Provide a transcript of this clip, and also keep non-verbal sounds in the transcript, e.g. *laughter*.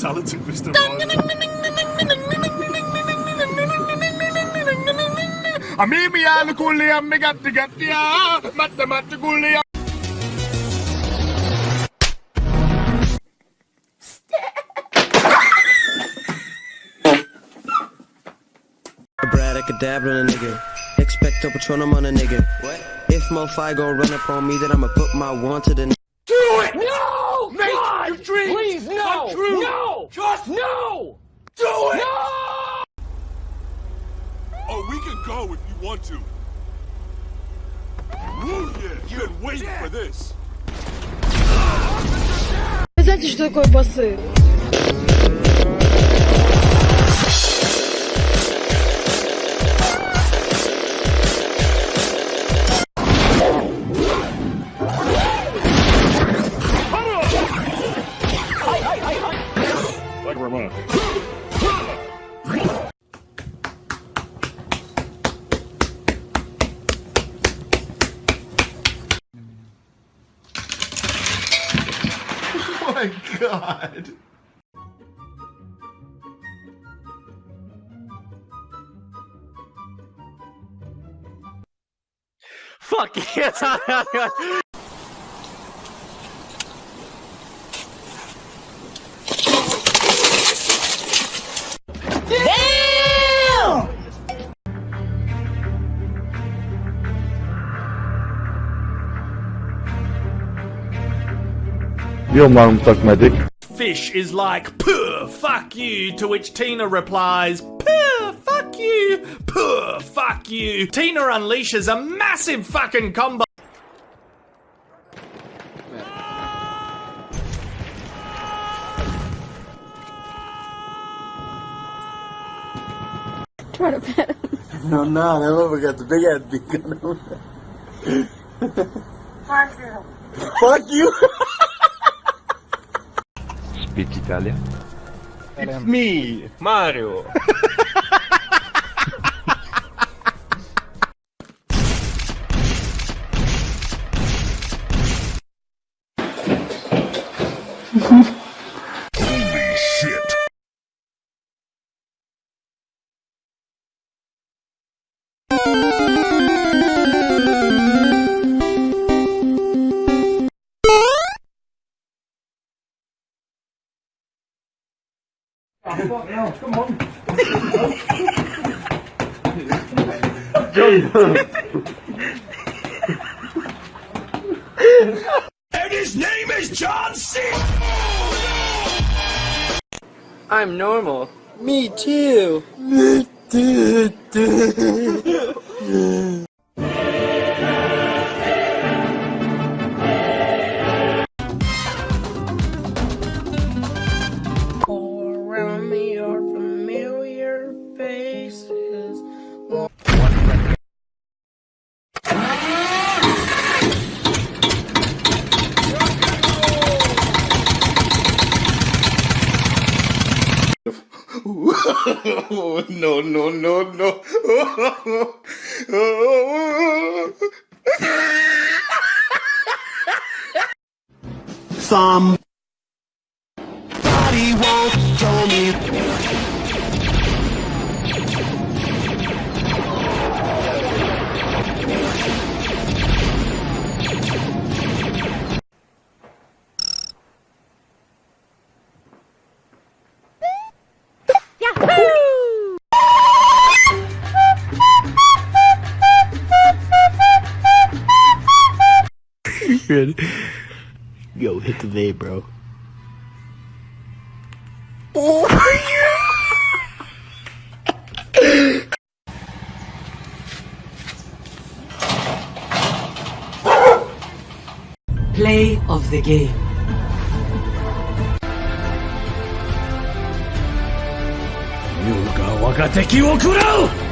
talented, Mr. Ryan. Amimi kulli ammi gatti gatti ya, matta matta kulli ya. Abracadabra on a nigga. Expecto Patronum on a nigga. What? If Mo5 gon' run up on me, then I'ma put my one to the. Do it! No! Make God! your dreams Please, no! come true. No! Just No! do it! No! Oh, we can go if you want to. Woo, yeah. You've been waiting for this. Вы знаете, что такое басы? Like Ramon. *laughs* Oh my god. Fuck yeah! *laughs* Your mum suck my dick. Fish is like, puh, fuck you, to which Tina replies, puh, fuck you, puh, fuck you. Tina unleashes a massive fucking combo. Try to pet him. No, no, that motherfucker got the big ass beak on him. Fuck you! *laughs* Speak Italian. It's me, Mario. *laughs* And his name is John C. I'm normal. Me too. Around *laughs* no, no, no, no. *laughs* Some. Ready? Yo, hit the vape, bro. Oh my god! Play of the game. Yuga got ga teki wo kurau!